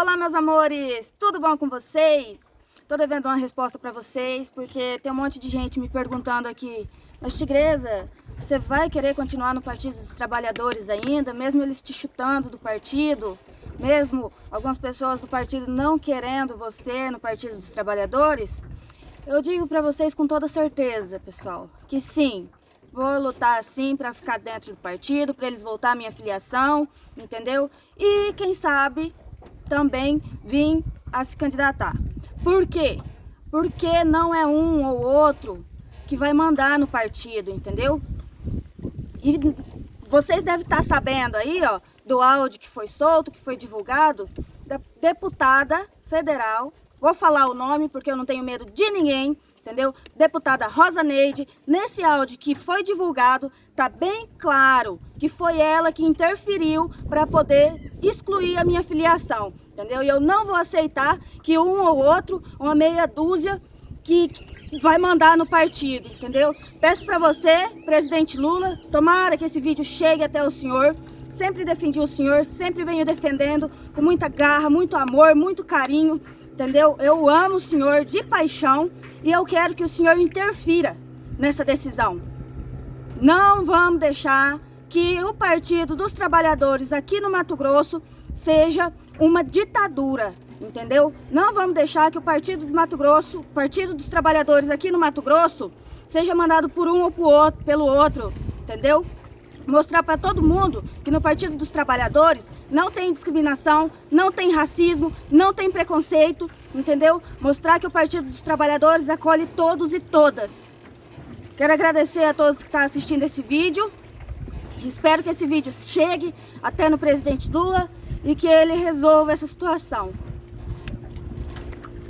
Olá, meus amores! Tudo bom com vocês? Tô devendo uma resposta para vocês, porque tem um monte de gente me perguntando aqui, mas Tigresa, você vai querer continuar no Partido dos Trabalhadores ainda, mesmo eles te chutando do partido? Mesmo algumas pessoas do partido não querendo você no Partido dos Trabalhadores? Eu digo para vocês com toda certeza, pessoal, que sim, vou lutar sim para ficar dentro do partido, para eles voltar a minha filiação, entendeu? E quem sabe também vim a se candidatar. Por quê? Porque não é um ou outro que vai mandar no partido, entendeu? E vocês devem estar sabendo aí, ó, do áudio que foi solto, que foi divulgado, da deputada federal, vou falar o nome porque eu não tenho medo de ninguém, entendeu? Deputada Rosa Neide, nesse áudio que foi divulgado, tá bem claro que foi ela que interferiu para poder excluir a minha filiação, entendeu? E eu não vou aceitar que um ou outro, uma meia dúzia, que vai mandar no partido, entendeu? Peço para você, presidente Lula, tomara que esse vídeo chegue até o senhor, sempre defendi o senhor, sempre venho defendendo com muita garra, muito amor, muito carinho, entendeu? Eu amo o senhor de paixão e eu quero que o senhor interfira nessa decisão. Não vamos deixar que o Partido dos Trabalhadores aqui no Mato Grosso seja uma ditadura, entendeu? Não vamos deixar que o Partido do Mato Grosso, Partido dos Trabalhadores aqui no Mato Grosso, seja mandado por um ou por outro, pelo outro, entendeu? mostrar para todo mundo que no Partido dos Trabalhadores não tem discriminação, não tem racismo, não tem preconceito, entendeu? Mostrar que o Partido dos Trabalhadores acolhe todos e todas. Quero agradecer a todos que estão assistindo esse vídeo. Espero que esse vídeo chegue até no presidente Lula e que ele resolva essa situação.